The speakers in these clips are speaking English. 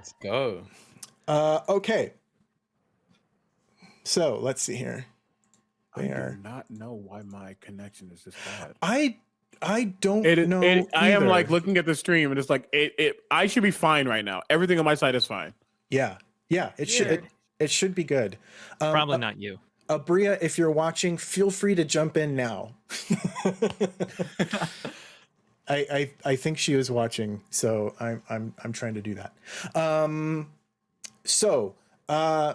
Let's go. Uh, okay. So let's see here. I They do not know why my connection is this bad. I I don't It, know. it, I am like looking at the stream and it's like it, it. I should be fine right now. Everything on my side is fine. Yeah, yeah. It should it, it should be good. Um, Probably uh, not you. Abria, if you're watching, feel free to jump in now. I, I I think she was watching, so I'm I'm I'm trying to do that. Um, so uh,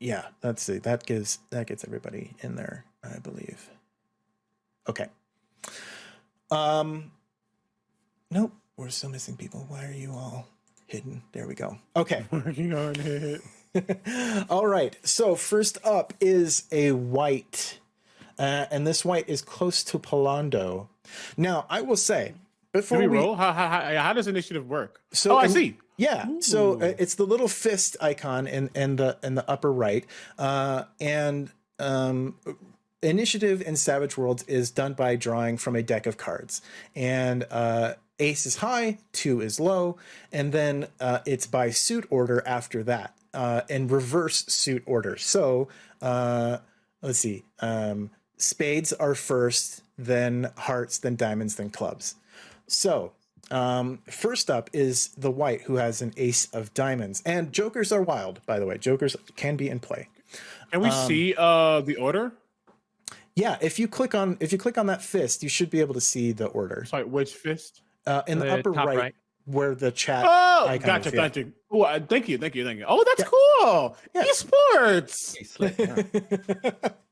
yeah, let's see. That gives that gets everybody in there, I believe. Okay. Um, nope, we're still missing people. Why are you all hidden? There we go. Okay. Working on it. All right. So first up is a white, uh, and this white is close to Pallando. Now I will say before we we roll? How, how, how, does initiative work? So oh, I see. yeah. So uh, it's the little fist icon in in the in the upper right, uh, and um, initiative in Savage Worlds is done by drawing from a deck of cards, and uh, ace is high, two is low, and then uh, it's by suit order after that, uh, in reverse suit order. So uh, let's see, um, spades are first, then hearts, then diamonds, then clubs. So um, first up is the white who has an ace of diamonds, and jokers are wild. By the way, jokers can be in play. Can we Um, see uh the order? Yeah, if you click on if you click on that fist, you should be able to see the order Sorry, which fist? uh, in the, The upper right, right. where the chat. Oh, icon gotcha, is, yeah. gotcha. Oh, uh, thank you, thank you, thank you. Oh, that's Yeah. cool. Yeah. Esports.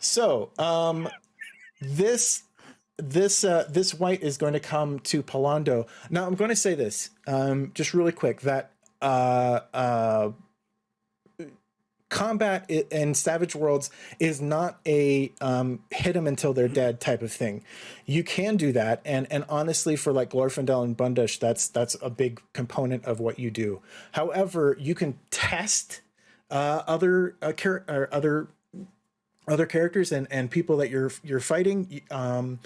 So um, this this uh, this white is going to come to Pallando. Now I'm going to say this um, just really quick that uh, uh, combat in Savage Worlds is not a um, hit them until they're dead type of thing. You can do that, and and honestly, for like Glorfindel and Bundish, that's that's a big component of what you do. However, you can test uh, other uh, other other characters and and people that you're you're fighting um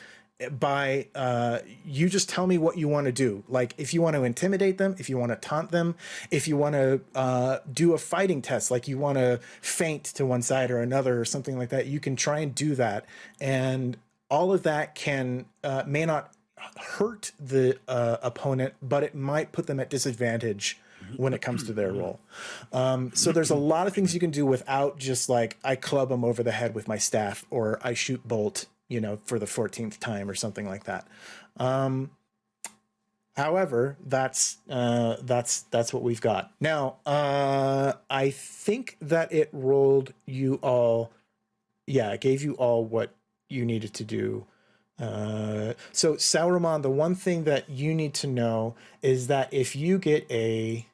by uh you just tell me what you want to do. Like if you want to intimidate them if you want to taunt them if you want to uh do a fighting test like you want to feint to one side or another or something like that you can try and do that. And all of that can uh may not hurt the uh, opponent but it might put them at disadvantage when it comes to their roll um, so there's a lot of things you can do without just like I club them over the head with my staff or I shoot bolt, you know, for the 14th time or something like that. Um, however, that's uh, that's that's what we've got now. Uh, I think that it rolled you all. Yeah, it gave you all what you needed to do. Uh, so Sauron, the one thing that you need to know is that if you get a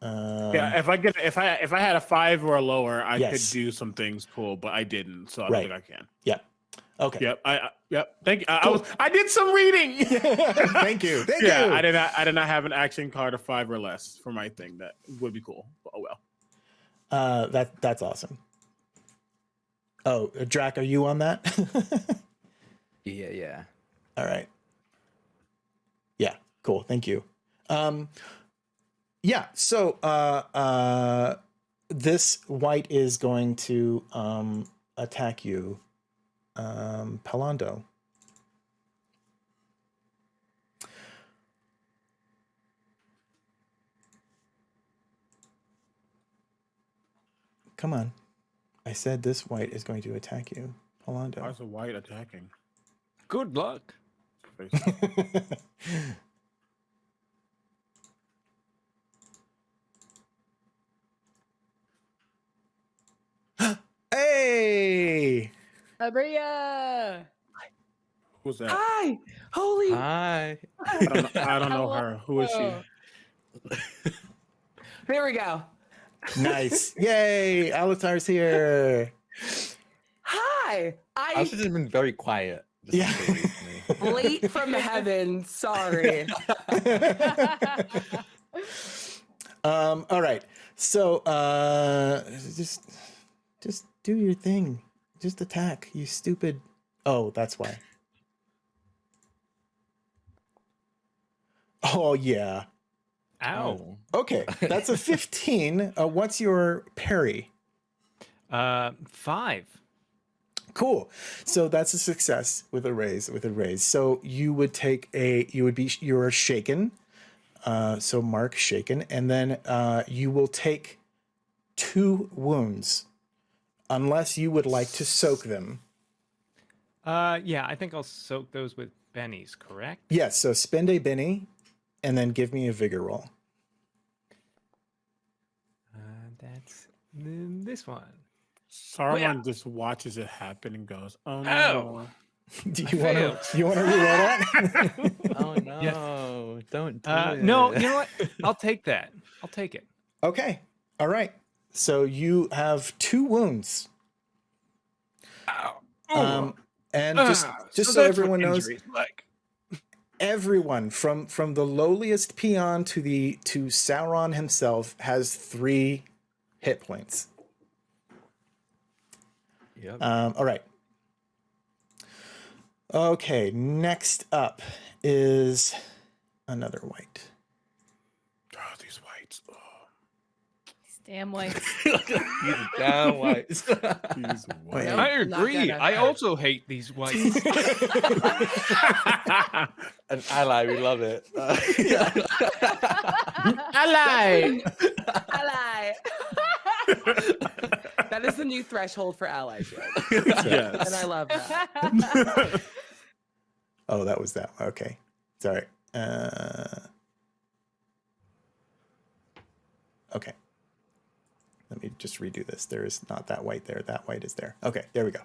um, yeah, if I get if I if I had a five or a lower, I Yes. could do some things cool, but I didn't, so I don't Right. think I can. Yeah. Okay. Yep, I, I yep. Thank you. I, I was I did some reading. Thank you. Thank yeah, you. I did not I did not have an action card of five or less for my thing. That would be cool. But oh well. Uh, that that's awesome. Oh, uh, Drac, are you on that? Yeah, yeah. All right. Yeah, cool. Thank you. Um, yeah. So uh, uh, this white is going to um, attack you, um, Pallando. Come on. I said this white is going to attack you, Pallando. Why is a white attacking? Good luck. hey! Abria! Who's that? Hi! Holy! Hi. I don't, know- I don't know her. Who is she? Hello. There we go. Nice. Yay! Alatar's here. Hi! I've I just been very quiet. Yeah. late from heaven. Sorry. um, all right. So uh just just do your thing. Just attack, you stupid. Oh, that's why. Oh yeah. Ow. Okay, that's a 15. Uh, what's your parry? Uh, five. Cool. So that's a success with a raise. With a raise, so you would take a. You would be. You're shaken. Uh, so mark shaken, and then uh, you will take two wounds, unless you would like to soak them. Uh, yeah, I think I'll soak those with bennies. Correct. Yes. So spend a Benny, and then give me a vigor roll. Uh, that's this one. Saruman just watches it happen and goes, "Oh no!" Ow. Do you want to? failed. You want to reroll that? Oh no! Don't do Uh, it. no, you know what? I'll take that. I'll take it. okay. All right. So you have two wounds. Um, and just Ah, just so, that's what everyone knows, like. everyone from from the lowliest peon to the to Sauron himself has three hit points. Yep. Um, all right. Okay, next up is another white. Oh, these whites. Oh, Damn white. He's down white. these Wait. whites. I agree. I also hate these whites. An ally, we love it. Uh, Ally. Ally. that is the new threshold for allyship. yes. And I love that. Oh, that was that. one. Okay, sorry. Uh, okay. Let me just redo this. There is not that white there. That white is there. Okay, there we go.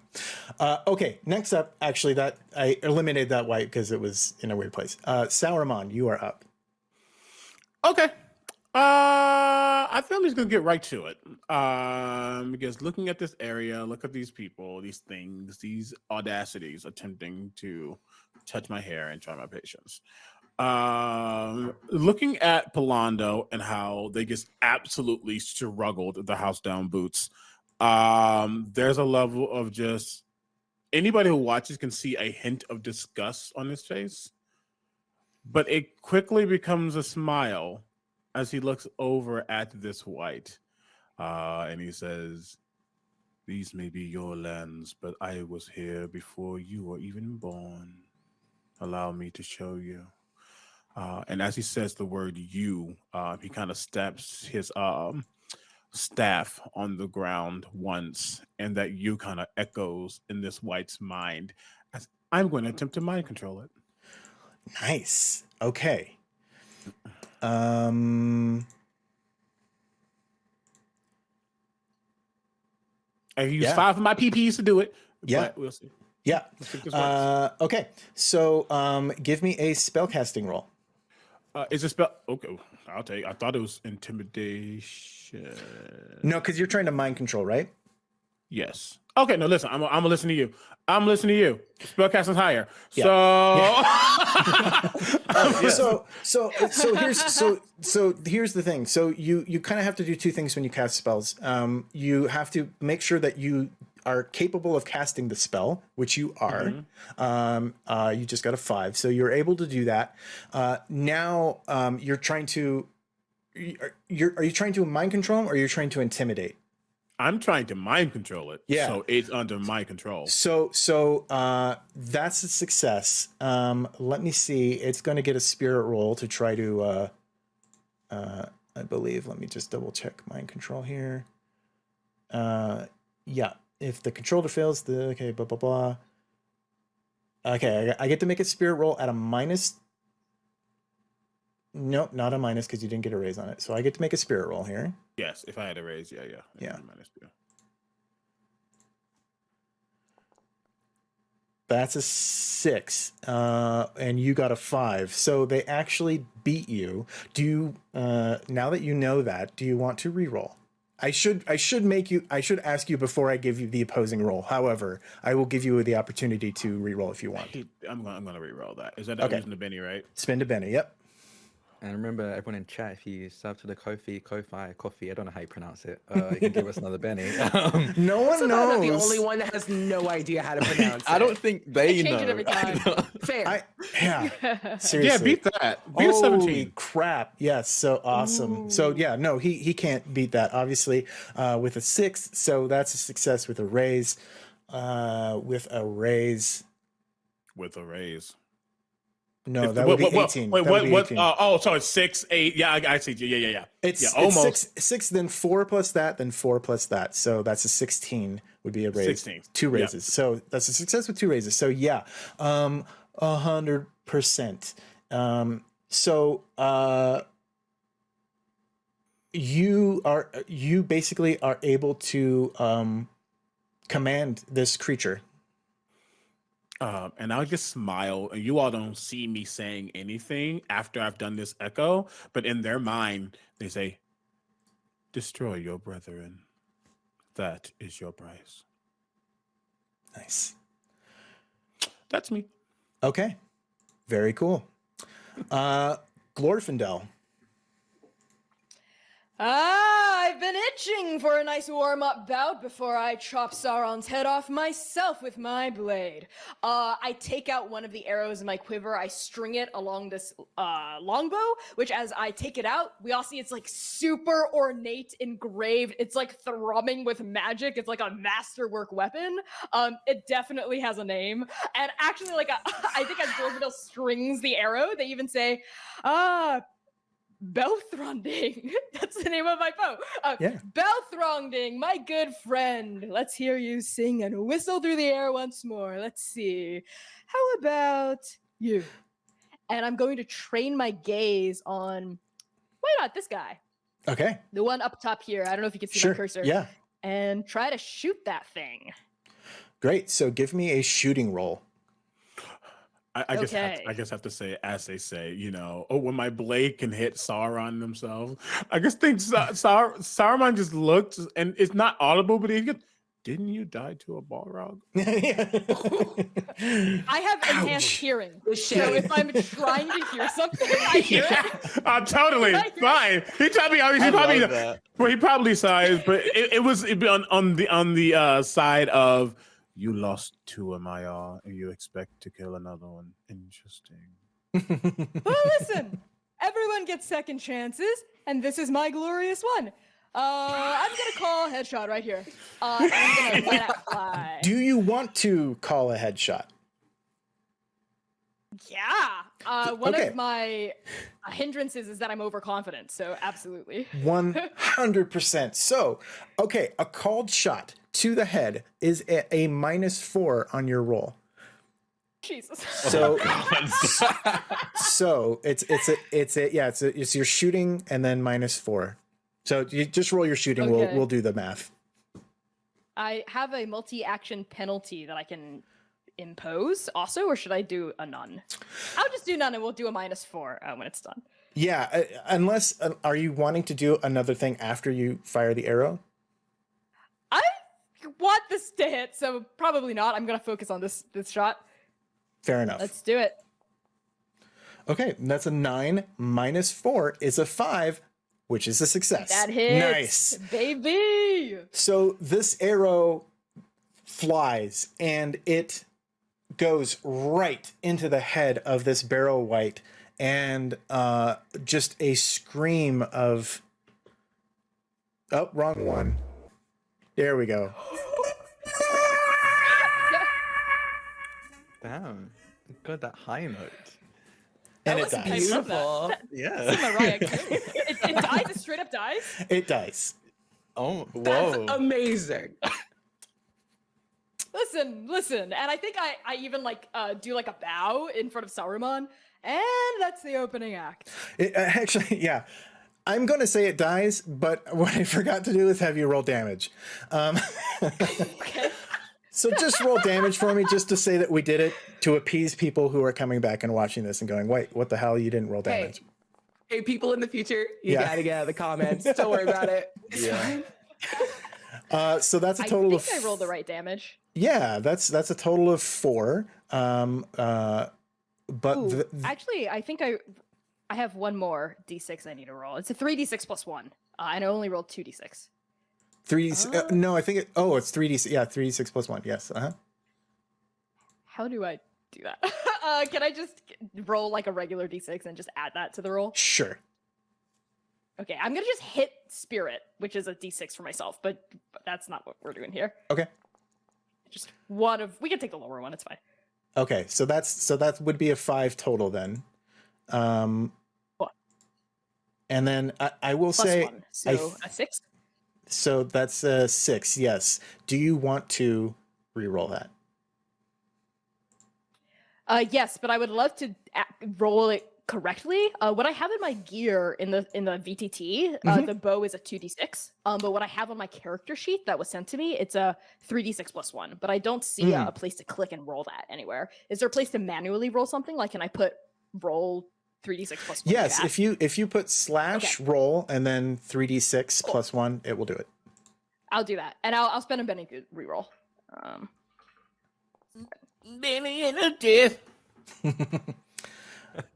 Uh, okay, next up, actually, that I eliminated that white because it was in a weird place. Uh, you are up. Okay. Uh, I think I'm just gonna get right to it. Um, because looking at this area, look at these people, these things, these audacities attempting to touch my hair and try my patience. Um, looking at Pallando and how they just absolutely struggled the house down boots. Um, there's a level of just anybody who watches can see a hint of disgust on his face but it quickly becomes a smile as he looks over at this white uh, and he says these may be your lands but i was here before you were even born allow me to show you uh, and as he says the word you uh, he kind of steps his um, staff on the ground once and that you kind of echoes in this white's mind as i'm going to attempt to mind control it Nice. Okay. Um. I use Yeah. five of my PPs to do it. Yeah. but we'll see. Yeah. Let's see if this works. Uh, okay. So, um, give me a spellcasting roll. Uh, is it spell? Okay, I'll take. I thought it was intimidation. No, because you're trying to mind control, right? Yes. Okay. No, listen. I'm. I'm gonna listen to you. I'm listening to you. Spellcasting's higher. Yeah. So. So, so, so here's so so here's the thing. So you you kind of have to do two things when you cast spells. Um, you have to make sure that you are capable of casting the spell, which you are. Um, uh, you just got a five, so you're able to do that. Uh, now um, you're trying to. You're, are you trying to mind control him or you're trying to intimidate? I'm trying to mind control it. Yeah. So it's under my control. So so uh, that's a success. Um, let me see. It's going to get a spirit roll to try to. Uh, uh, I believe. Let me just double check mind control here. Uh, yeah. If the controller fails, the okay. Blah blah blah. Okay, I, I get to make a spirit roll at a minus. Nope, not a minus because you didn't get a raise on it. So I get to make a spirit roll here. Yes. If I had a raise, yeah, yeah, Yeah. Minus two. That's a six, uh, and you got a five. So they actually beat you. Do you uh, now that you know that? Do you want to re-roll? I should I should make you I should ask you before I give you the opposing roll. However, I will give you the opportunity to re-roll if you want. I'm gonna. I'm gonna re-roll that. Is that Okay. using the Benny, right? Spin to Benny. Yep. And remember, everyone in chat, if you sub to the Kofi, Kofi, Coffee, I don't know how you pronounce it, uh, you can give us another Benny. Um, No one So I'm not the only one that has no idea how to pronounce it. I it. don't think they change know. it every time. don't- Fair. I yeah. Seriously. Yeah, beat that. Beat Holy 17. crap! Yes, so awesome. So yeah, no, he he can't beat that obviously uh, with a six. So that's a success with a raise. Uh, with a raise, With a raise. No, that what- would be what- eighteen. Wait, what? what 18. uh, oh, sorry, six, eight. Yeah, I, I see. Yeah, yeah, yeah. It's, yeah, it's almost. six, six, then four plus that, then four plus that. So that's a 16 would be a raise. 16. Two Yeah. raises. So that's a success with two raises. So yeah, um, a hundred percent. Um, so, uh, you are, you basically are able to, um, command this creature. Um, and I'll just smile, and you all don't see me saying anything after I've done this echo, but in their mind, they say, Destroy your brethren. That is your price. Nice. That's me. Okay. Very cool. Uh, Glorfindel. Ah, I've been itching for a nice warm up bout before I chop Sauron's head off myself with my blade. Uh, I take out one of the arrows in my quiver, I string it along this uh, longbow, which as I take it out, we all see it's like super ornate, engraved. It's like thrumming with magic. It's like a masterwork weapon. Um, it definitely has a name. And actually, like, I think as Glorfindel strings the arrow, they even say, ah, Belthronding. That's the name of my bow. Uh, Yeah. Belthronding, my good friend. Let's hear you sing and whistle through the air once more. Let's see. How about you? And I'm going to train my gaze on, why not this guy? Okay. The one up top here. I don't know if you can see Sure. my cursor. Yeah. And try to shoot that thing. Great. So give me a shooting roll. I, I just have Okay. to, I just have to say, as they say, you know, oh, when my blade can hit Sauron themselves, I just think Sa- Saur- Saruman just looked, and it's not audible, but he goes, "Didn't you die to a Balrog?" I have enhanced Ouch. hearing. So if I'm trying to hear something, I hear it. uh, totally I hear it. fine. He probably, he probably, well, he probably saw it, but it, it was it'd be on on the on the uh, side of you lost two of my uh, and you expect to kill another one. Interesting. Well, listen, everyone gets second chances, and this is my glorious one. Uh, I'm gonna call headshot right here. Uh, I'm gonna let fly. Do you want to call a headshot? yeah. Uh, one Okay. of my uh, hindrances is that I'm overconfident, so absolutely. 100%. So, okay, a called shot to the head is a, a minus four on your roll. Jesus. So, so it's it's a it's a yeah it's a, it's your shooting and then minus four. So you just roll your shooting. We'll we'll do the math. I have a multi-action penalty that I can impose also, or should I do a none? I'll just do none, and we'll do a minus four uh, when it's done. Yeah, uh, unless uh, are you wanting to do another thing after you fire the arrow? Want this to hit, so probably not. I'm gonna focus on this this shot. Fair enough. Let's do it. Okay, that's a nine minus four is a five, which is a success. That hits, Nice. baby. So this arrow flies and it goes right into the head of this barrel white and uh just a scream of oh wrong one there we go Damn. God, that high note. and it was dies I love that. beautiful. Yeah. Mariah Carey. it, it dies. It straight up dies. it dies Oh, whoa! That's amazing. Listen, listen, and I think I I even like uh do like a bow in front of Saruman, and that's the opening act. it, uh, actually yeah i'm going to say it dies but what i forgot to do is have you roll damage um Okay. So just roll damage for me, just to say that we did it to appease people who are coming back and watching this and going, "Wait, what the hell? You didn't roll damage." hey, people in the future, you Yeah. gotta get out of the comments. Don't worry about it. It's Yeah. fine. Uh, so that's a I total of I think of I rolled the right damage. yeah. That's that's a total of four. Um, uh, but Ooh, th- actually, I think I I have one more d6 I need to roll. It's a 3d6 plus one. Uh, and I only rolled 2d6. Three. Uh, no, I think it. Oh, it's three d. Yeah, three d six plus one. Yes. Uh huh. How do I do that? uh, can I just roll like a regular d6 and just add that to the roll? Sure. Okay, I'm gonna just hit spirit, which is a d6 for myself, but, but that's not what we're doing here. Okay. Just one of. We can take the lower one. It's fine. Okay. So that's so that would be a five total then. Um. What? And then I, I will Plus say one, so I a six. So that's a six. Yes. Do you want to re-roll that? Uh, yes, but I would love to roll it correctly. Uh, what I have in my gear in the in the VTT, uh, Mhm. the bow is a two d six. Um, but what I have on my character sheet that was sent to me, it's a three d six plus one. But I don't see Mm. a, a place to click and roll that anywhere. Is there a place to manually roll something? Like, can I put roll three d six plus one? Yes. If you if you put slash roll and then three d six Cool. plus one, it will do it. I'll do that, and I'll I'll spend a Benny reroll. Um, Benny and a death.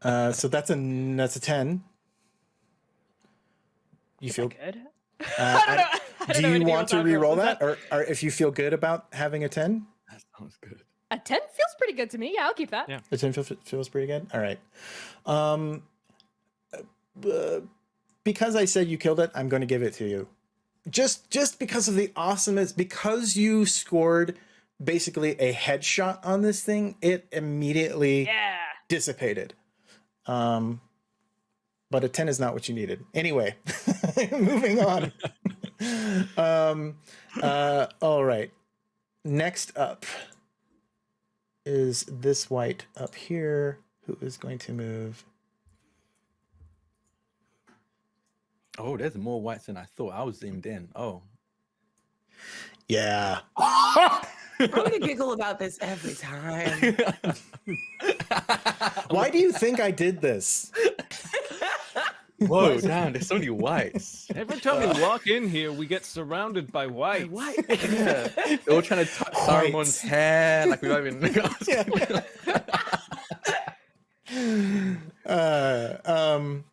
Uh, so that's a that's a ten. You is feel? good? Uh, I don't know. I- I don't do know you want to re-roll Is that, or, or if you feel good about having a ten? That sounds good. A ten feels pretty good to me. Yeah, I'll keep that. Yeah. A ten feel, feels pretty good. All right. Um, uh, because I said you killed it, I'm going to give it to you. Just just because of the awesomeness, because you scored basically a headshot on this thing, it immediately Yeah. dissipated. Um, but a 10 is not what you needed. Anyway, moving on. um, uh, all right. Next up is this white up here who is going to move. Oh, there's more whites than I thought. I was zoomed in. Oh, Yeah. I'm gonna giggle about this every time. Why do you think I did this? Whoa, damn! There's so many whites. Every time we walk in here, we get surrounded by whites. white. Yeah, they're all trying to touch Saruman's hair, like we don't even. uh, um,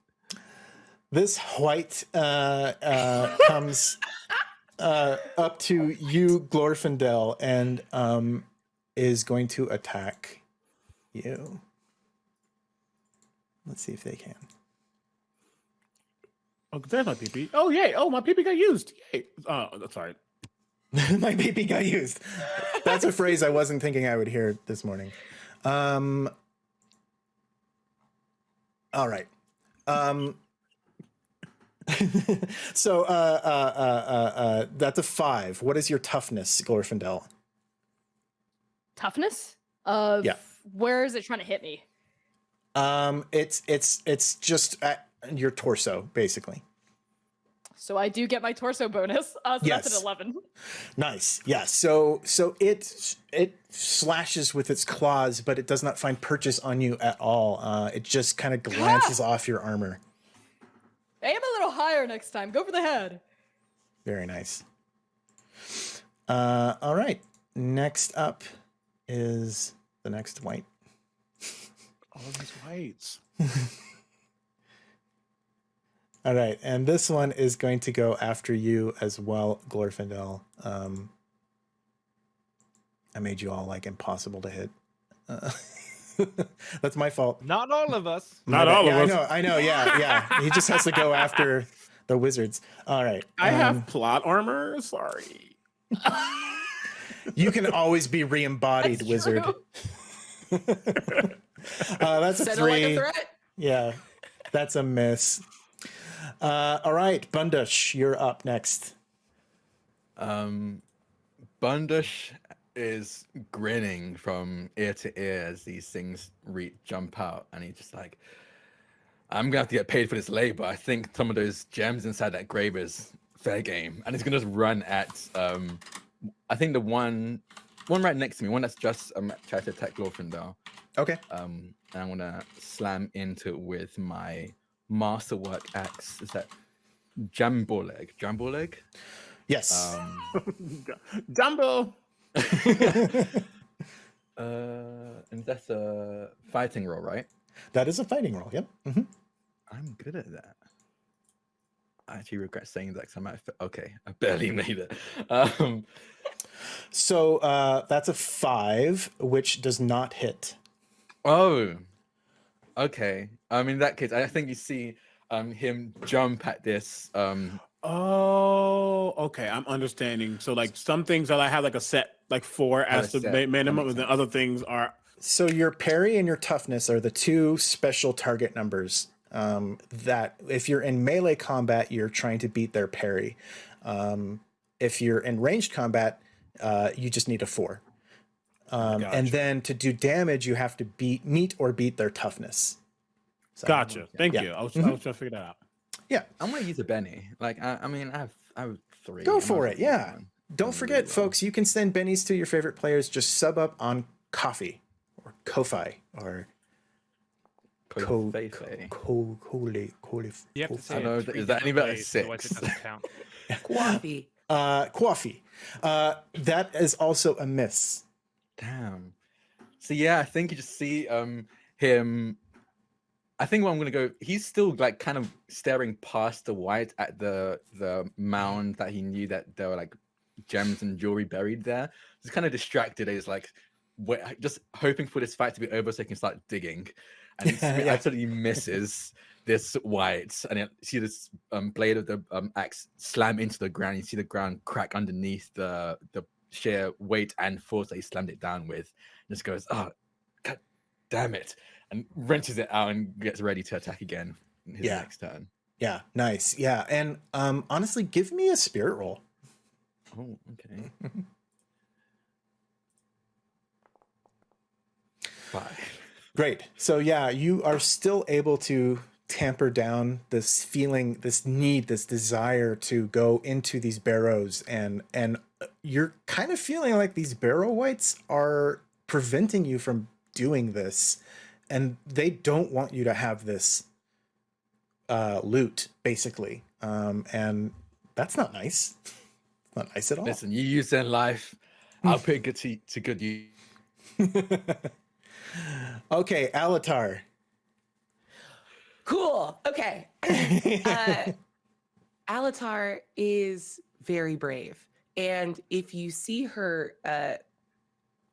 this white uh, uh, comes uh, up to you, Glorfindel, and um, is going to attack you. Let's see if they can. Oh, there's my PP. Oh, yay. Oh, my PP got used. Yay. Oh, sorry. My baby got used. That's a phrase I wasn't thinking I would hear this morning. Um, all right. Um, so uh, uh, uh, uh, uh, that's a five. What is your toughness, Glorfindel? Toughness? Of Yeah. where is it trying to hit me? Um, it's it's it's just at your torso, basically. So I do get my torso bonus. Uh, so that's Yes. an 11. Nice. Yeah. So so it it slashes with its claws, but it does not find purchase on you at all. Uh, it just kind of glances off your armor. Aim a little higher next time. Go for the head. Very nice. Uh, all right. Next up is the next white. All these whites. All right, and this one is going to go after you as well, Glorfindel. Um, I made you all like impossible to hit. Uh, that's my fault. Not all of us. My Not bad. all of yeah, us. I know. I know. Yeah, yeah. He just has to go after the wizards. All right. I um, have plot armor. Sorry. You can always be re-embodied, That's wizard. uh, that's a Said it like three. a threat. Yeah, that's a miss. Uh, all right, Bundush, you're up next. Um, Bundush is grinning from ear to ear as these things re- jump out, and he's just like, "I'm gonna have to get paid for this labor. I think some of those gems inside that grave is fair game." And he's gonna just run at, um, I think the one, one right next to me, one that's just um tried to attack Glorfindel. Okay. Um, and I'm gonna slam into it with my masterwork axe. Is that Jumbo leg? Jumbo leg? Yes. Um, Dumbo. Uh, and that's a fighting roll, right? that is a fighting roll. Yep. hmm I'm good at that. I actually regret saying that because I might have, okay, I barely made it. Um, So uh, that's a five, which does not hit. oh, okay. Um, in that case, I think you see um him jump at this um Oh, okay. I'm understanding. So like some things that I have like a set like four as the set. ma- minimum, and then other things are So your parry and your toughness are the two special target numbers um, that if you're in melee combat, you're trying to beat their parry. Um, if you're in ranged combat, uh, you just need a four. Um, And then to do damage, you have to beat meet or beat their toughness. So, gotcha. Thank Yeah. you. I was, Mhm. I was trying to figure that out. Yeah, I'm gonna use a Benny. Like I, I mean I have I have three. Go I might for it, yeah. one. Don't really forget, well. folks, you can send bennies to your favorite players. Just sub up on Coffee or Ko-Fi or Ko- Ko Fei Ko Fei. Ko Ko Ko You have to say I know, is that any different better? ways, otherwise it Six. doesn't. Coffee. Uh, coffee. Uh, that is also a miss. Damn. So yeah, I think you just see um him. I think what I'm gonna go. He's still like kind of staring past the white at the the mound that he knew that there were like gems and jewelry buried there. He's kind of distracted. He's like, wait, just hoping for this fight to be over so he can start digging. And he Yeah. absolutely misses this white, and you see this um, blade of the um, axe slam into the ground. You see the ground crack underneath the the sheer weight and force that he slammed it down with. Just goes, oh, god damn it, and wrenches it out and gets ready to attack again in his Yeah. next turn. Yeah, nice. Yeah, and um, honestly, give me a spirit roll. Oh, okay. Five. Great. So yeah, you are still able to tamper down this feeling, this need, this desire to go into these barrows, and and uh, you're kind of feeling like these barrow wights are preventing you from doing this, and they don't want you to have this uh, loot, basically. Um, and that's not nice. It's not nice at all. Listen, you use their life. I'll put it good to, to good use. okay, Alatar. Cool. Okay. Uh, Alatar is very brave. And if you see her uh,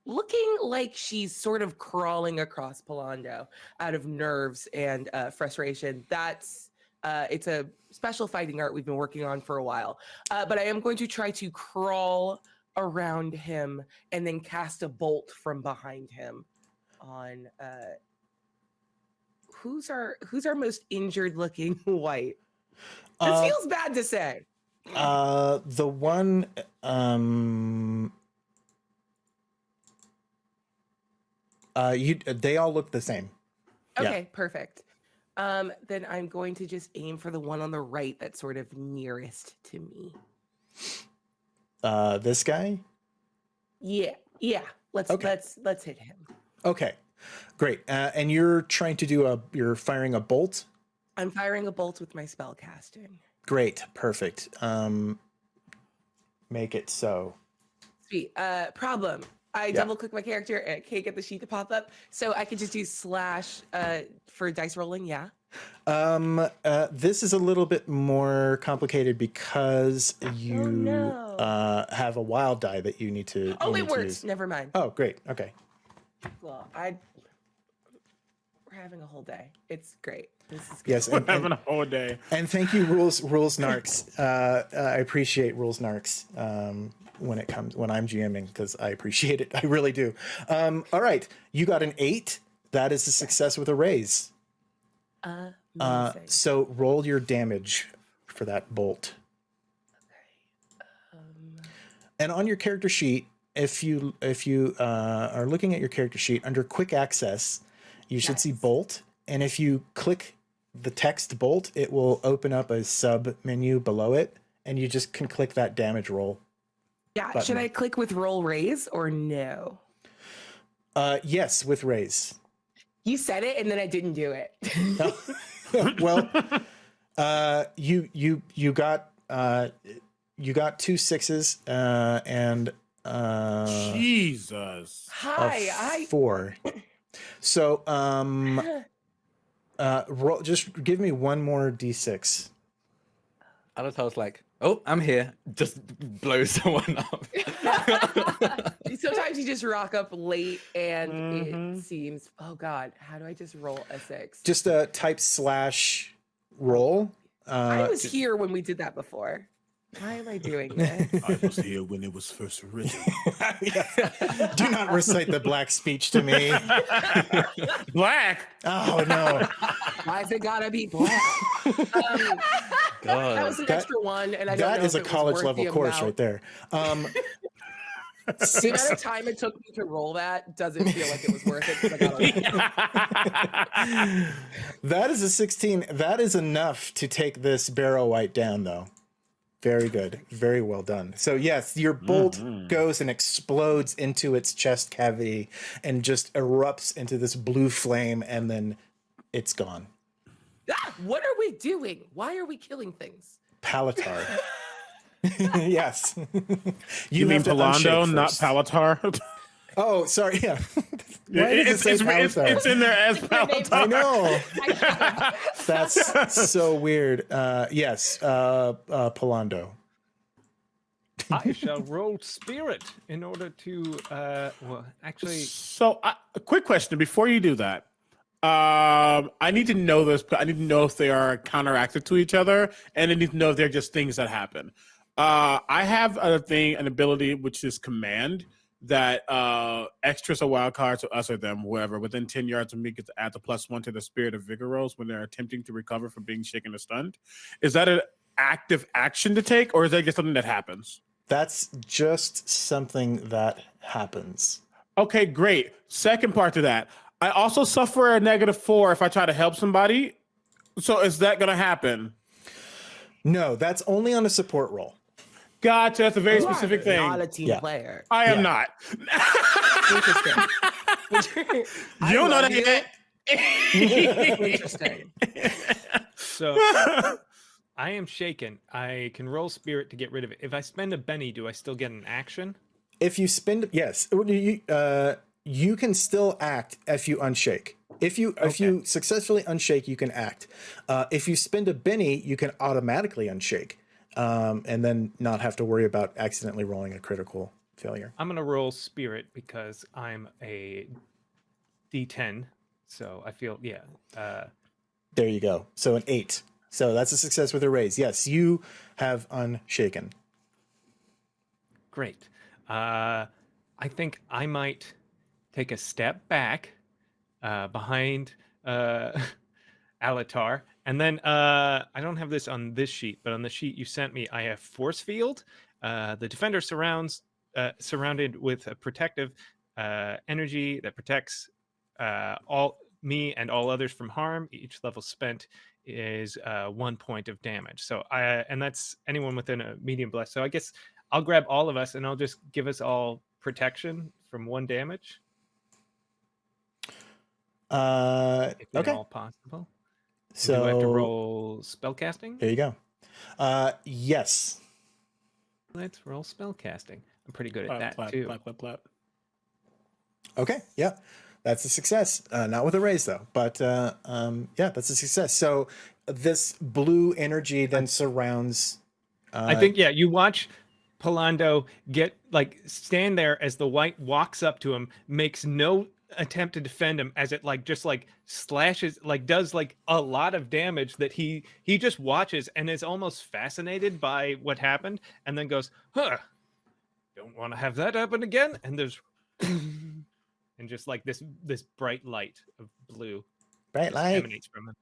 looking like she's sort of crawling across Pallando out of nerves and uh, frustration, that's uh, it's a special fighting art we've been working on for a while. Uh, but I am going to try to crawl around him and then cast a bolt from behind him on uh, who's our who's our most injured looking white. This Uh, feels bad to say. Uh, the one, um, uh, you, they all look the same. yeah. Okay, perfect. Um, then I'm going to just aim for the one on the right that's sort of nearest to me. Uh, this guy. Yeah, yeah. Let's Okay. let's let's hit him. Okay, great. Uh, and you're trying to do a, you're firing a bolt. I'm firing a bolt with my spell casting. Great, perfect. Um, make it so. Sweet. Uh, problem. I Yeah. double click my character and I can't get the sheet to pop up, so I could just do slash uh for dice rolling. Yeah. Um, uh, this is a little bit more complicated because you Oh, no. uh, have a wild die that you need to. Oh, it works. use. Never mind. Oh, great. Okay. Well, I we're having a whole day. It's great. This is good. Yes, We're and, and- having a whole day. And thank you, rules rules narcs. Uh, uh, I appreciate rules narcs um, when it comes when I'm GMing because I appreciate it. I really do. Um, all right, you got an eight. That is a success with a raise. Uh, so roll your damage for that bolt. Um, And on your character sheet, if you if you uh, are looking at your character sheet under quick access, you should see bolt. And if you click the text bolt, it will open up a sub menu below it, and you just can click that damage roll. yeah. button. Should I click with roll raise or no? Uh, yes, with raise. You said it and then I didn't do it. well, uh, you you you got uh, you got two sixes uh, and uh, Jesus. a Hi, I four. So um, Uh, roll, just give me one more d6. Alatar's like, oh, I'm here. Just blow someone up. Sometimes you just rock up late and Mhm. it seems, oh God, how do I just roll a six? Just a type slash roll. I Uh, was here when we did that before. Why am I doing this? I was here when it was first written. yeah. Do not recite the black speech to me. Black. Oh no. Why's it gotta be black? Um, God. that was an That- extra one, and I don't That know is if a it was college level course amount. right there. Um, The amount of time it took me to roll that doesn't feel like it was worth it. 'cause I got a- that is a 16. That is enough to take this barrow wight down, though. Very good. Very well done. So, yes, your bolt Mhm. goes and explodes into its chest cavity and just erupts into this blue flame, and then it's gone. Ah, what are we doing? Why are we killing things? Palatar. yes. You, mean Pallando, not first. Palatar? Oh, sorry. Yeah. Why it it's, say it's, it's, it's in there as It's my name. I know. That's so weird. Uh, yes, uh, uh, Pallando. I shall roll spirit in order to. Uh, well, actually, So, a quick question before you do that. Um, I need to know this, but I need to know if they are counteracted to each other, and I need to know if they're just things that happen. Uh, I have a thing, an ability which is command that uh extras a wild card to us or them, whoever within ten yards of me gets to add the plus one to the spirit of vigor rolls when they're attempting to recover from being shaken or stunned. Is that an active action to take, or is that just something that happens? That's just something that happens. Okay, great. Second part to that, I also suffer a negative four if I try to help somebody. So is that gonna happen? No, that's only on a support roll. Gotcha. That's a very You are specific thing. Not a team Yeah. player. I am Yeah. not. Interesting. You don't know that you. yet. Interesting. so I am shaken. I can roll spirit to get rid of it. If I spend a Benny, do I still get an action? If you spend, yes, you, uh, you can still act if you unshake. If you if you successfully unshake, you can act. Uh, if you spend a Benny, you can automatically unshake, um, and then not have to worry about accidentally rolling a critical failure. I'm gonna roll spirit because I'm a D10. So I feel yeah. Uh, There you go. So an eight. So that's a success with a raise. Yes, you have unshaken. Great. Uh, I think I might take a step back uh, behind uh, Alatar. And then uh, I don't have this on this sheet, but on the sheet you sent me, I have force field. Uh, the defender surrounds uh, surrounded with a protective uh, energy that protects uh, all me and all others from harm. Each level spent is uh, one point of damage. So I and that's anyone within a medium blast. So I guess I'll grab all of us and I'll just give us all protection from one damage, Uh, okay. all possible. And So do I have to roll spellcasting? there you go. Uh, yes. Let's roll spellcasting. I'm pretty good at Clap, that clap, too. Okay. Yeah. That's a success. Uh, not with a raise though, but uh, um, yeah, that's a success. So this blue energy then surrounds. Uh, I think yeah, you watch Pallando get like stand there as the white walks up to him, makes no attempt to defend him as it like just like slashes like does like a lot of damage that he he just watches and is almost fascinated by what happened and then goes, "Huh. Don't want to have that happen again." And there's and just like this this bright light of blue Right, just like emanates from him.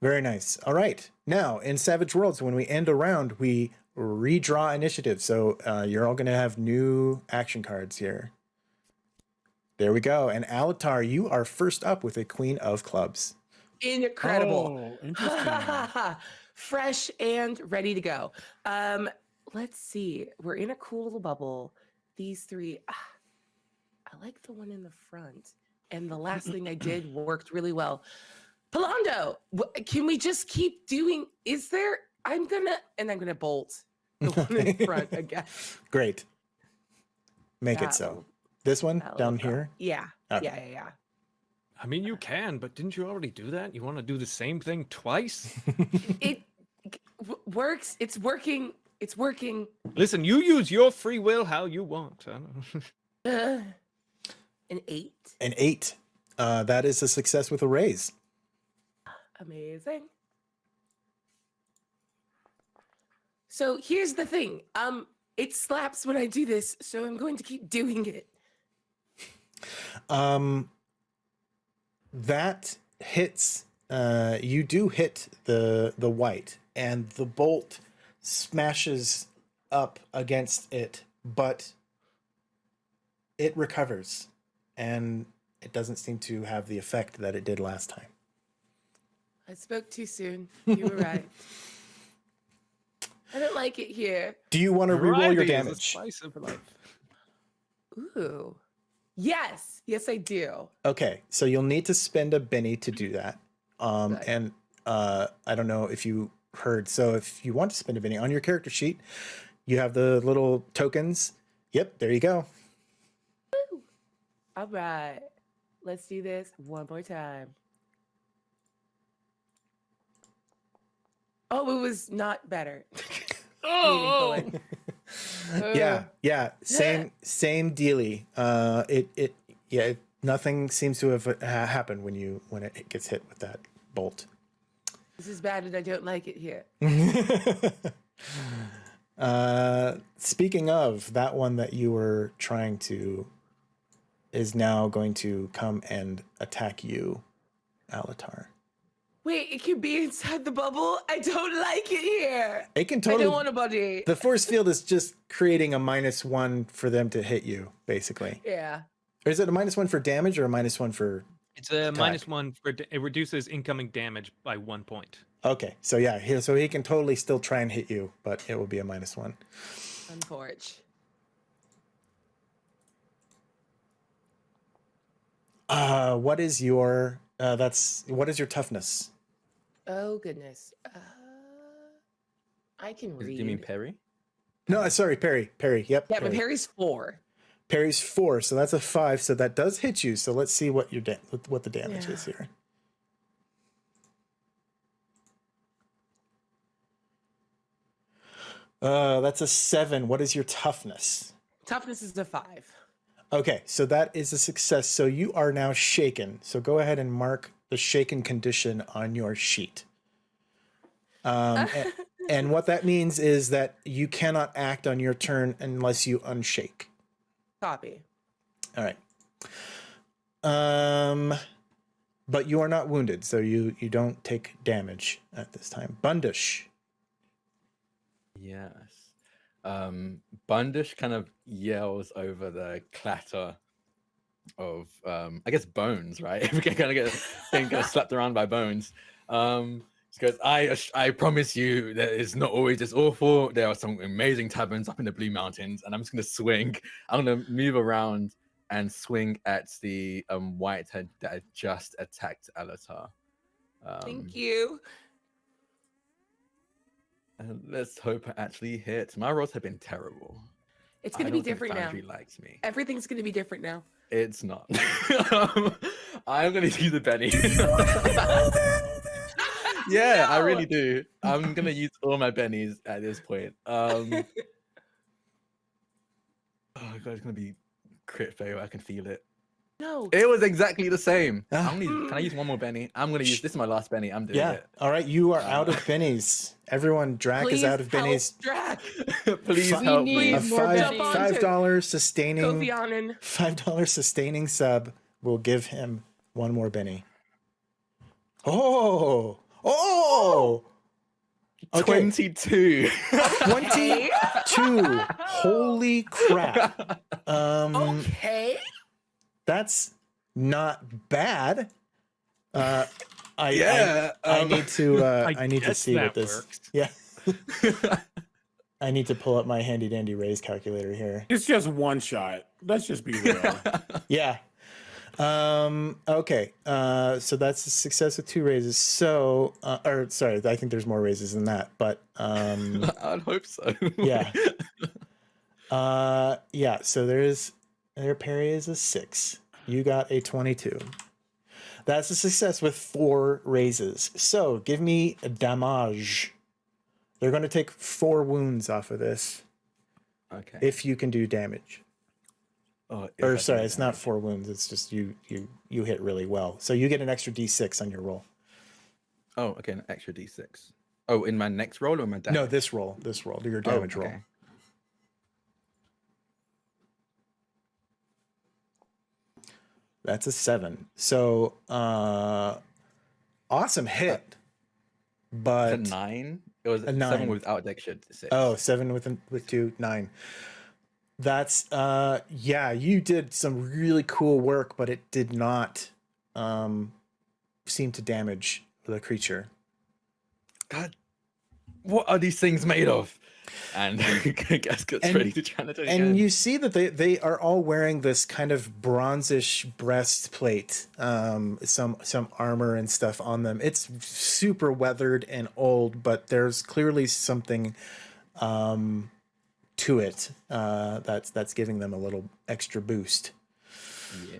very nice. All right. Now in Savage Worlds, when we end a round, we redraw initiative. So uh, you're all going to have new action cards here. There we go. And Alatar, you are first up with a Queen of Clubs. Incredible. Oh, interesting. Fresh and ready to go. Um, let's see. We're in a cool little bubble. These three. ah, I like the one in the front. And the last thing I did worked really well. Pallando, can we just keep doing? Is there? I'm gonna and I'm gonna bolt the one in front again. Great. Make it so. Will- This one that will down go. here. Yeah. Okay. Yeah. Yeah. Yeah. I mean, you can, but didn't you already do that? You want to do the same thing twice? It g- w- works. It's working. It's working. Listen, you use your free will how you want. Uh, an eight. An eight. Uh, that is a success with a raise. Amazing. So here's the thing. Um, it slaps when I do this, so I'm going to keep doing it. Um, that hits. Uh, you do hit the the wight, and the bolt smashes up against it, but it recovers, and it doesn't seem to have the effect that it did last time. I spoke too soon. You were right. I don't like it here. Do you want to reroll Variety your damage? of life. Ooh. Yes. Yes, I do. Okay, so you'll need to spend a Benny to do that. Um, Right. and uh, I don't know if you heard. So if you want to spend a Benny on your character sheet, you have the little tokens. Yep, there you go. All right. Let's do this one more time. Oh, it was not better. Oh, Meaningfully. Yeah, yeah, same same dealy. Uh, it it yeah, it, nothing seems to have uh, ha- happened when you when it gets hit with that bolt. This is bad and I don't like it here. uh, speaking of that one that you were trying to is now going to come and attack you, Alatar. Wait, it can be inside the bubble? I don't like it here. It can totally. I don't want a buddy. the force field is just creating a minus one for them to hit you, basically. yeah. Or is it a minus one for damage or a minus one for? It's a minus one for it reduces incoming damage by one point. Okay, so yeah, he, so he can totally still try and hit you, but it will be a minus one. Unforge. Uh, what is your? Uh, that's what is your toughness? Oh goodness. Uh, I can read. Do you mean Parry? No, uh, sorry, Parry. Parry. Yep. yeah, but Parry's four. Parry's four, so that's a five. So that does hit you. So let's see what your da- what the damage Yeah. is here. Uh, that's a seven. What is your toughness? Toughness is a five. Okay, so that is a success. So you are now shaken. So go ahead and mark the shaken condition on your sheet. Um, a- and, what that means is that you cannot act on your turn unless you unshake. Copy. All right. Um, but you are not wounded, so you you don't take damage at this time. Bundish. Yes. Um, Bundish kind of yells over the clatter of, um, I guess, bones, right? If we can kind of get thing kind of slapped around by bones. Um, goes, I, I promise you that it's not always this awful. There are some amazing taverns up in the Blue Mountains, and I'm just going to swing. I'm going to move around and swing at the um, whitehead that just attacked Alatar. Um, Thank you. And let's hope it actually hits. My rolls have been terrible. It's gonna be different now. Likes me. Everything's gonna be different now. It's not. um, I'm gonna use a Benny. yeah, I really do. I'm gonna use all my bennies at this point. Um, oh god, it's gonna be crit fail. I can feel it. No. It was exactly the same. Ah. I'm gonna can I use one more Benny? I'm gonna use. This is my last Benny. I'm doing Yeah. it. All right, you are out of bennies. Everyone, Drac Please is out of help bennies. Drac. Please We help me. need A more five five dollar sustaining Kofi Annan. five dollar sustaining sub will give him one more Benny. Oh, oh, okay, Twenty-two. twenty two. Holy crap! Um, Okay. That's not bad. Uh, I, I- yeah. I, um, need to. Uh, I, I need to see what this. works. Yeah, I need to pull up my handy dandy raise calculator here. It's just one shot. Let's just be real. Yeah. Um, okay. Uh, so that's a success with two raises. So, uh, or sorry, I think there's more raises than that, but, um, I'd hope so. yeah. Uh, yeah. So there's, their parry is a six. You got a 22. That's a success with four raises. So give me a damage. They're going to take four wounds off of this Okay. if you can do damage. Oh, Or sorry, it's not four wounds. It's just you you you hit really well. So you get an extra d6 on your roll. Oh, okay, an extra d6. Oh, in my next roll or my damage? No, this roll, this roll, Do your Oh, damage roll. That's a seven. So uh awesome hit. It's But a nine. It was A seven nine. without extra six. Oh, seven with with two, nine. That's uh yeah, you did some really cool work, but it did not um seem to damage the creature. God, what are these things made of? And Gas gets And- ready to challenge And again. you see that they they are all wearing this kind of bronzish breastplate, um, some some armor and stuff on them. It's super weathered and old, but there's clearly something um, to it uh, that's that's giving them a little extra boost. Yeah.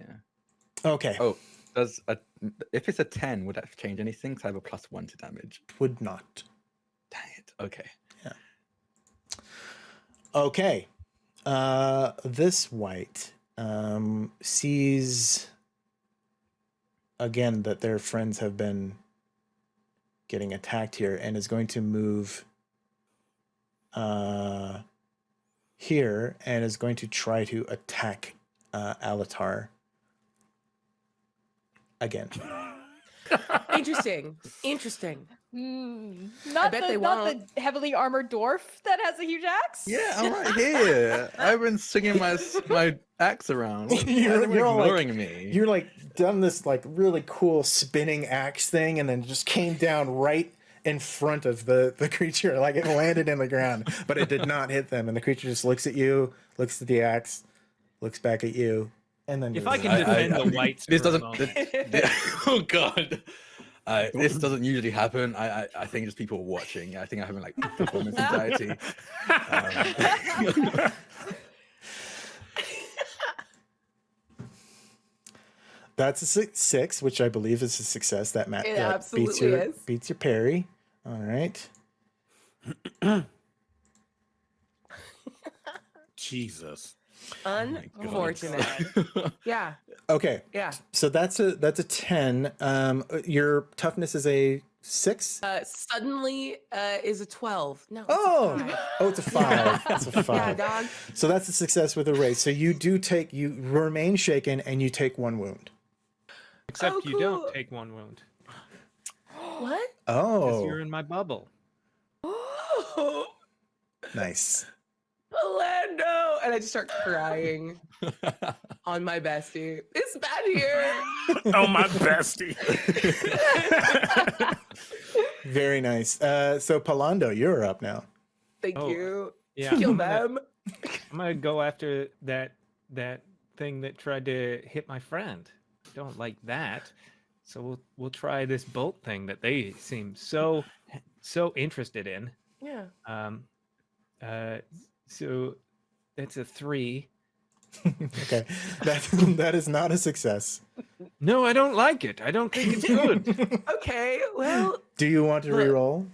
Okay, Oh, does a if it's a ten, would that change anything? 'Cause I have a plus one to damage. would not. Dang it. Okay. Okay. Uh this wight um sees again that their friends have been getting attacked here and is going to move uh here and is going to try to attack uh Alatar again. Interesting. Interesting. Hmm, not bet the they not won't. the heavily armored dwarf that has a huge axe. Yeah, I'm right here. I've been swinging my my axe around. You're- you're all like- ignoring me. You're like done this like really cool spinning axe thing and then just came down right in front of the the creature like it landed in the ground but it did not hit them and the creature just looks at you looks at the axe looks back at you and then If I can I- I- defend I- the wights, this doesn't. moment. thi- thi- oh god. Uh, this doesn't usually happen. I, I I think just people watching. I think I'm having like performance anxiety. Um, that's a six, six which i believe is a success that, Matt It that beats absolutely your is. beats your parry all right Jesus. Unfortunate. yeah. Okay Yeah. so that's a that's a 10 um your toughness is a six Uh, suddenly uh, is a 12. No. it's a Oh, five. oh, it's a five. It's a Yeah, five. dog. So that's a success with a race. So you do take, you remain shaken, and you take one wound. Except Oh, you don't take one wound What? because Oh, you're in my bubble. Oh, nice. Orlando. And I just start crying on my bestie. It's bad here. Oh my bestie. Very nice. Uh, so Pallando, you're up now. Thank Oh, you. Yeah, Kill I'm gonna, them. I'm gonna go after that that thing that tried to hit my friend. Don't like that. So we'll we'll try this bolt thing that they seem so so interested in. Yeah. Um, uh, so that's a three. okay, that that is not a success. No, I don't like it. I don't think it's good. Okay. Well, Do you want to Look. re-roll?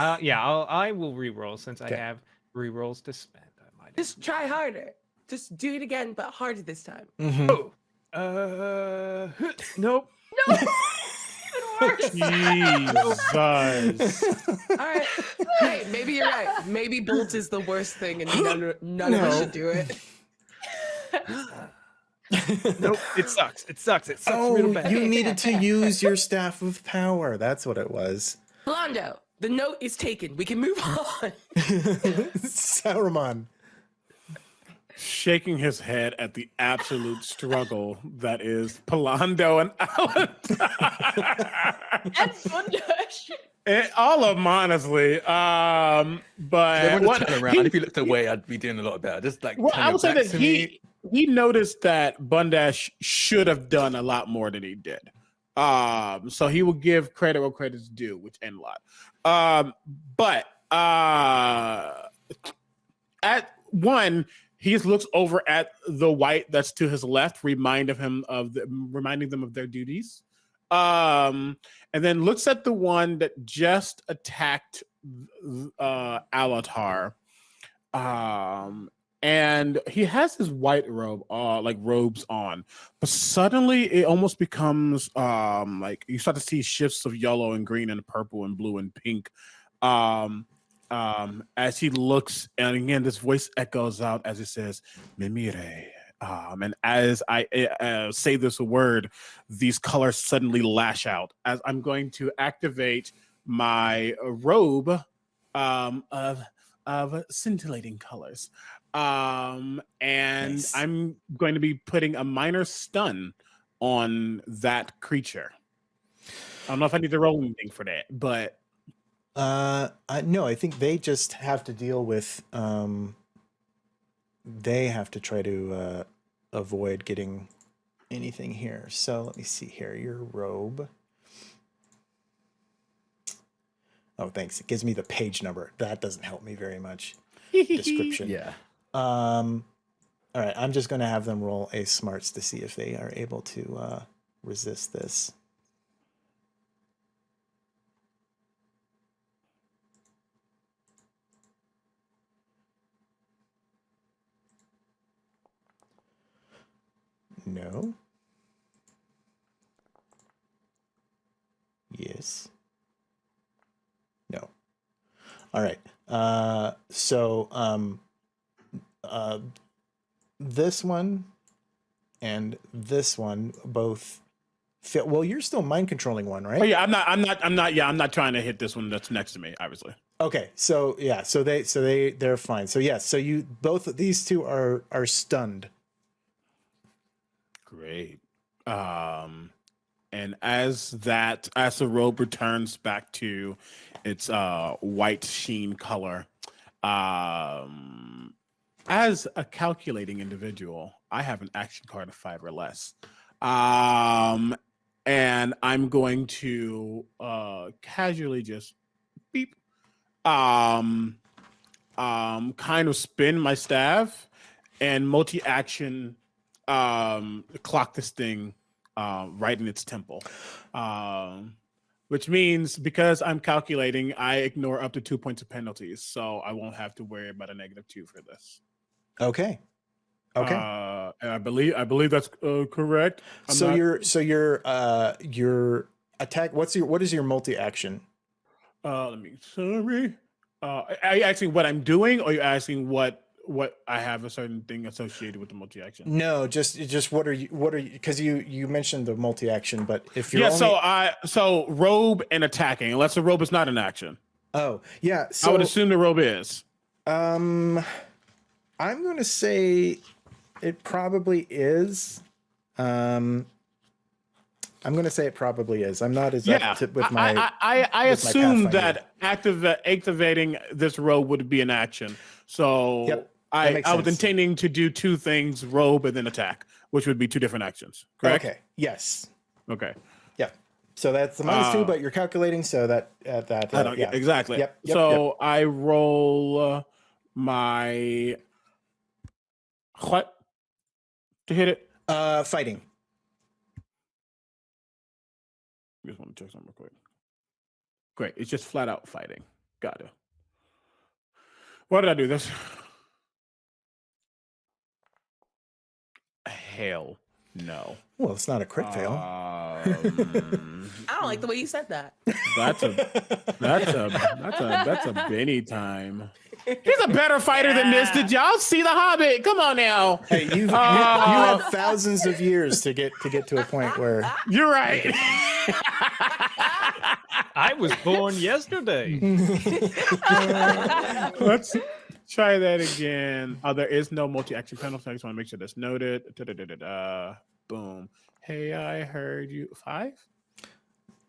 uh, yeah, I'll, I will re-roll since I have re-rolls to spend. I might just try harder. Just do it again, but harder this time. Mhm. Oh, uh, nope. Jesus. All right. Hey, maybe you're right. Maybe Bolt is the worst thing, and none, none of us should do it. Nope. It sucks. It sucks. It sucks real oh, bad. you needed to use your staff of power. That's what it was. Blondo, the note is taken. We can move on. Saruman. Shaking his head at the absolute struggle that is Pallando and Alan. And Bundish. Eh, all of them, honestly. Um, but Everyone what- turn around. he- if you looked away, I'd be doing a lot better. Just like well, I would say that he me. he noticed that Bundish should have done a lot more than he did. Um, so he will give credit where credit's due, which end a lot. Um, but uh, at one, he just looks over at the wight that's to his left, remind of him of the, reminding them of their duties. um, and then looks at the one that just attacked uh Alatar. Um, and he has his white robe, uh, like robes on, but suddenly it almost becomes um like you start to see shifts of yellow and green and purple and blue and pink. Um, um, as he looks, and again, this voice echoes out as he says, Mimire. Um, and as I uh, say this word, these colors suddenly lash out. As I'm going to activate my robe um, of of scintillating colors, um, and Nice. I'm going to be putting a minor stun on that creature. I don't know if I need to roll anything for that, but Uh, I, no, I think they just have to deal with. Um, they have to try to uh, avoid getting anything here. So let me see here. Your robe. Oh, thanks. It gives me the page number. That doesn't help me very much. Description. Yeah. Um, all right. I'm just going to have them roll a smarts to see if they are able to uh, resist this. No. Yes. No. All right. Uh, so um, uh, this one and this one both fit. Well, you're still mind controlling one, right? Oh yeah, I'm not. I'm not. I'm not. Yeah, I'm not trying to hit this one that's next to me. Obviously. Okay, so yeah, so they so they they're fine. So yes, so you both these two are are stunned. Great. Um, and as that, as the robe returns back to its uh white sheen color, um, as a calculating individual, I have an action card of five or less. Um, and I'm going to uh casually just beep, um, um, kind of spin my staff and multi-action um clock this thing uh, right in its temple um which means because i'm calculating i ignore up to two points of penalties so i won't have to worry about a negative two for this Okay. Okay. uh and i believe i believe that's uh, correct I'm so not- your so your uh your attack what's your what is your multi action? uh let me sorry uh are you asking what i'm doing or are you asking what what i have a certain thing associated with the multi-action No, just just what are you what are you because you you mentioned the multi action, but if you're yeah only, so i so robe and attacking unless the robe is not an action oh yeah so i would assume the robe is Um, I'm going to say it probably is. Um, I'm going to say it probably is. I'm not as yeah to, with my. I, I, I assume that active, activating this robe would be an action so Yep, i i was intending to do two things robe and then attack which would be two different actions correct Okay. Yes. okay Yeah. So that's the minus two, Uh, but you're calculating so that at that. I uh, don't, yeah. exactly Yep, yep, so i roll uh, my what to hit it Uh, fighting. I just want to check something real quick. Great. It's just flat out fighting. Got it. Why did I do this? Hell no. Well, it's not a crit fail. Um, I don't like the way you said that. that's a that's a that's a that's a Benny time. He's a better fighter than this. Did y'all see the Hobbit? Come on now. Hey, you've, you, you Uh, have thousands of years to get to get to a point where You're right. I was born yesterday. Let's try that again. Oh, there is no multi-action penalty. I just want to make sure that's noted. Da-da-da-da-da. Boom. Hey, I heard you. Five?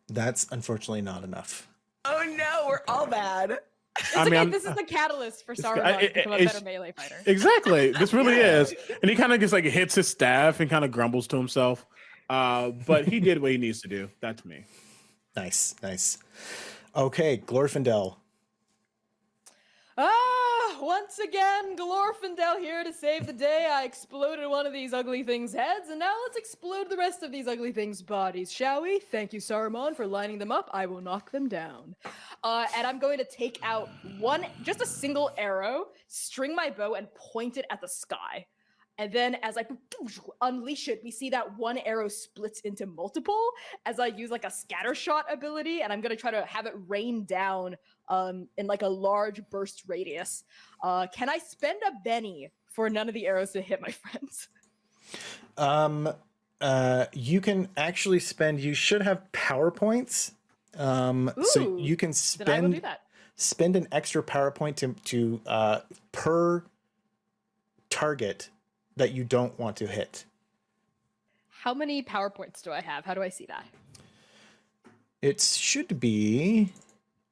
that's unfortunately not enough. Oh no, we're all bad. It's I okay. mean, I'm- this is the catalyst for I- Sauron to become a better melee fighter. Exactly. This really is. And he kind of just like hits his staff and kind of grumbles to himself. Uh, but he did what he needs to do. That's me. Nice, nice. Okay, Glorfindel. Ah, once again, Glorfindel here to save the day. I exploded one of these ugly things' heads, and now let's explode the rest of these ugly things' bodies, shall we? Thank you, Saruman, for lining them up. I will knock them down. Uh, and I'm going to take out one, just a single arrow, string my bow, and point it at the sky. And then as I unleash it, we see that one arrow splits into multiple as I use like a scatter shot ability, and I'm gonna try to have it rain down um, in like a large burst radius. Uh, can I spend a Benny for none of the arrows to hit my friends? Um, uh, you can actually spend. You should have power points. Um, so you can spend that. spend an extra power point to to uh, per target that you don't want to hit. How many power points do I have? How do I see that? It should be.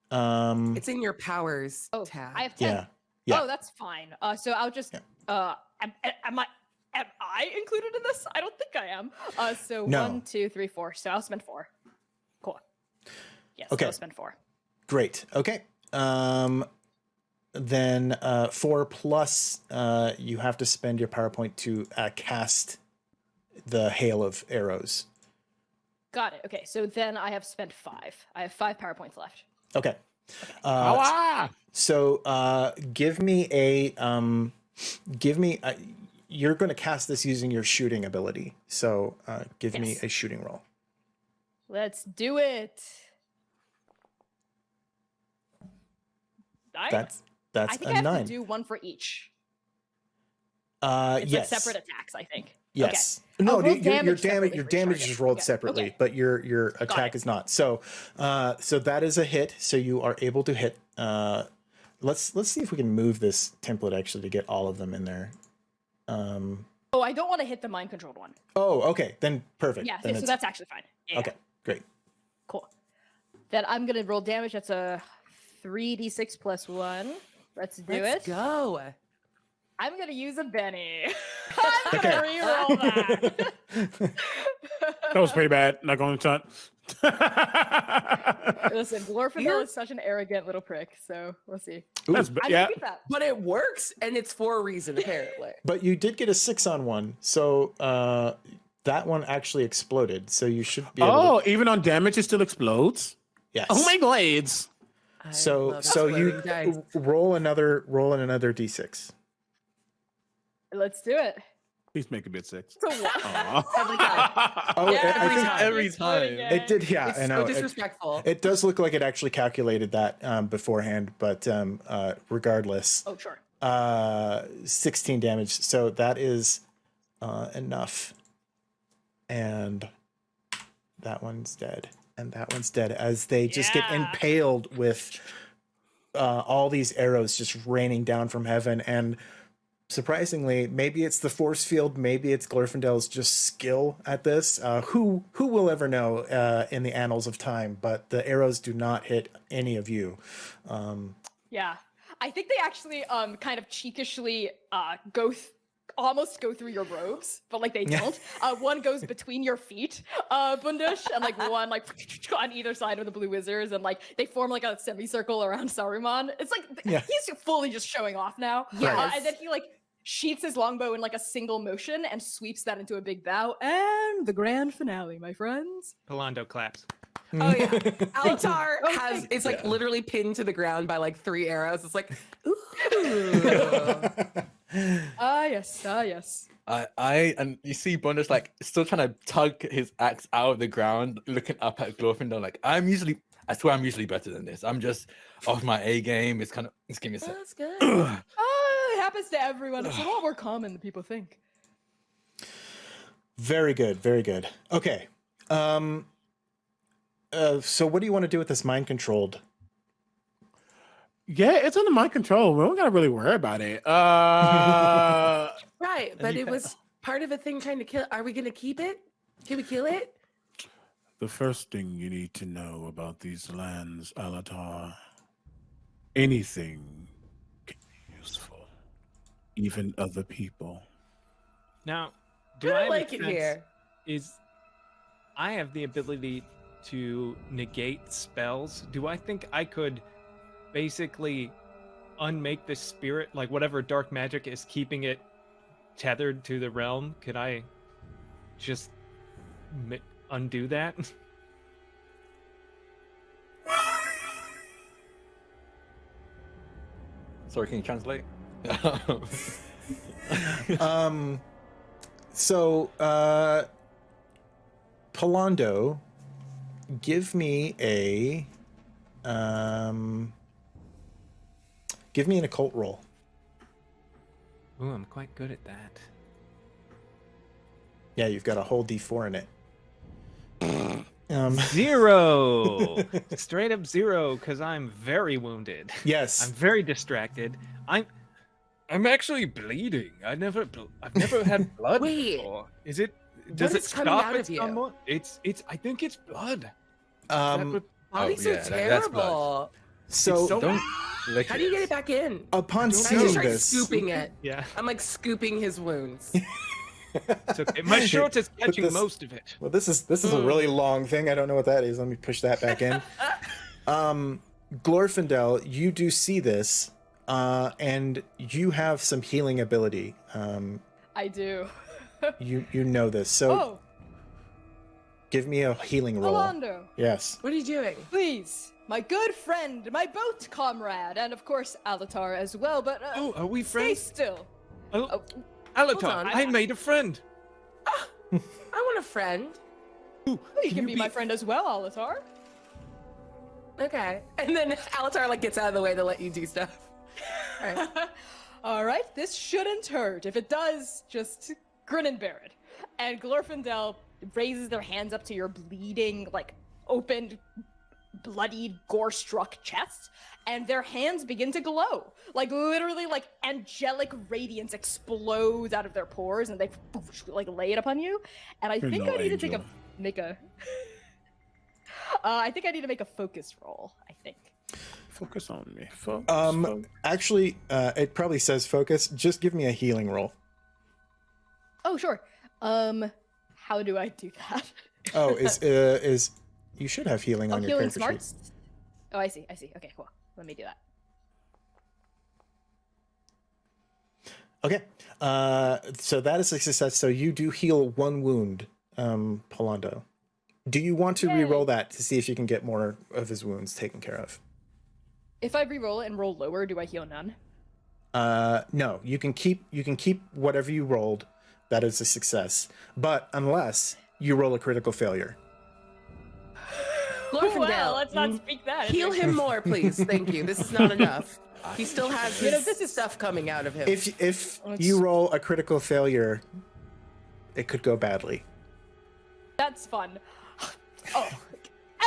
Um, It's in your powers Oh, tab. I have ten. yeah. Yeah. Oh, that's fine. Uh, so I'll just. Yeah. Uh, am, am I? Am I included in this? I don't think I am. Uh, so No. one, two, three, four. So I'll spend four. Cool. Yes. Okay. I'll spend four. Great. Okay. Um, then uh, four plus, uh, you have to spend your power point to uh, cast the hail of arrows. Got it. Okay. So then I have spent five. I have five power points left. Okay. Oh, Uh, ah! so uh, give me a um, give me. A, you're going to cast this using your shooting ability. So uh, give me a shooting roll. Let's do it. Nine? That's that's I think a I have nine. to do one for each. uh, It's yes. like separate attacks, I think. Yes. I'll No, roll your, your, your damage damage your damage is rolled Yeah, separately, okay. but your your attack is not. So uh so that is a hit. So you are able to hit uh let's let's see if we can move this template actually to get all of them in there. Um Oh, I don't want to hit the mind controlled one. oh okay, then perfect. Yeah, then so it's- that's actually fine. Yeah, okay, great. Cool. Then I'm gonna roll damage. That's a three d six plus one. Let's do it. Let's it. go. I'm gonna use a Benny. I'm gonna reroll that. That was pretty bad. Not going to touch. Listen, Glorfindel You're- is such an arrogant little prick. So we'll see. That's Ooh, ba- I yeah. that. But it works, and it's for a reason, apparently. But you did get a 6 on one. So uh that one actually exploded. So you should be able Oh, to even on damage, it still explodes. yes. Oh my blades! I So so you dice. roll another roll in another d6. Let's do it. Please make a bit six. So? Every time. Oh, Yeah, I- I every think time. every time. it did yeah, It's I so know. It- disrespectful. It does look like it actually calculated that um, beforehand, but um, uh, regardless, Oh, sure. uh, 16 damage. So that is uh, enough. And that one's dead. And that one's dead as they just get impaled with uh, all these arrows just raining down from heaven. And surprisingly, maybe it's the force field, maybe it's Glorfindel's just skill at this. Uh, who who will ever know uh, in the annals of time? But the arrows do not hit any of you. Um, Yeah. I think they actually um kind of cheekishly uh go th- almost go through your robes, but like they don't. Uh one goes between your feet, uh Bundish, and like one like on either side of the blue wizards, and like they form like a semicircle around Saruman. It's like Yeah. he's fully just showing off now. Uh, Yes. and then he like sheets his longbow in like a single motion and sweeps that into a big bow. And the grand finale, my friends. Palando claps. Oh yeah, Altar Oh, has it's like literally pinned to the ground by like three arrows. It's like, ooh. Ah yes, ah yes. I, I, and you see Bunda's like still trying to tug his axe out of the ground, looking up at Glorfindel. Like, I'm usually, I swear, I'm usually better than this. I'm just off my A game. It's kind of, it's give me a sec. That's good. oh, it happens to everyone. It's a lot more common than people think. Very good, very good. Okay. Um uh so what do you want to do with this mind controlled? Yeah, it's under my control. We don't gotta really worry about it. Uh, Right, but you it was part of a thing trying to kill. Are we gonna keep it? Can we kill it? the first thing you need to know about these lands, Alatar, anything can be useful, even other people. Now, do I I, don't have a like it here. Is I have the ability to negate spells. Do I think I could basically unmake this spirit? Like whatever dark magic is keeping it tethered to the realm? Could I just ma- undo that? Sorry, can you translate? um so uh Pallando, give me a um give me an occult roll. Ooh, I'm quite good at that. Yeah, you've got a whole D4 in it. Um Zero, straight up zero, because I'm very wounded. yes. I'm very distracted. I'm, I'm actually bleeding. I never, bl- I've never had blood Wait. before. Is it? Does it is coming stop at of you? someone? It's, it's. I think it's blood. That um would- Bodies Oh, are yeah, that- that's blood. terrible. So, so- Don't lick How do you get it back in? upon I just seeing start this scooping it. yeah, I'm like scooping his wounds. it's okay. My shorts is Put catching this- most of it. Well, this is this is a really long thing. I don't know what that is. Let me push that back in. um, Glorfindel, you do see this, uh, and you have some healing ability. Um, I do. you you know this, so oh, give me a healing roll. Rolando, Yes. What are you doing? please. My good friend, my boat comrade, and of course Alatar as well, but uh, Oh, are we friends? stay friends? still. Oh, Oh, Alatar, on. I made a friend. I want a friend. you can, you be, be- my friend as well, Alatar. Okay. And then Alatar like gets out of the way to let you do stuff. All right. All right, this shouldn't hurt. If it does, just grin and bear it. And Glorfindel raises their hands up to your bleeding, like opened, bloodied, gore-struck chest, and their hands begin to glow. Like literally, like angelic radiance explodes out of their pores, and they like lay it upon you. And I You're think no I need to take a make a. Uh, I think I need to make a focus roll. I think. Focus on me. Focus. Um, focus. actually, uh, it probably says focus. Just give me a healing roll. Oh sure. Um, how do I do that? Oh, is uh, is you should have healing Oh, on your healing character sheet. smarts. Oh, I see. I see. Okay, cool. Let me do that. Okay. Uh, so that is a success. So you do heal one wound, um, Pallando. Do you want to Yay. re-roll that to see if you can get more of his wounds taken care of? If I re-roll it and roll lower, do I heal none? Uh, no, you can keep you can keep whatever you rolled. That is a success. But unless you roll a critical failure. Glorfindel, well, let's not mm, speak that. Heal him more, please. Thank you. This is not enough. He still has You know, this is- stuff coming out of him. If if Let's- you roll a critical failure, it could go badly. That's fun. Oh,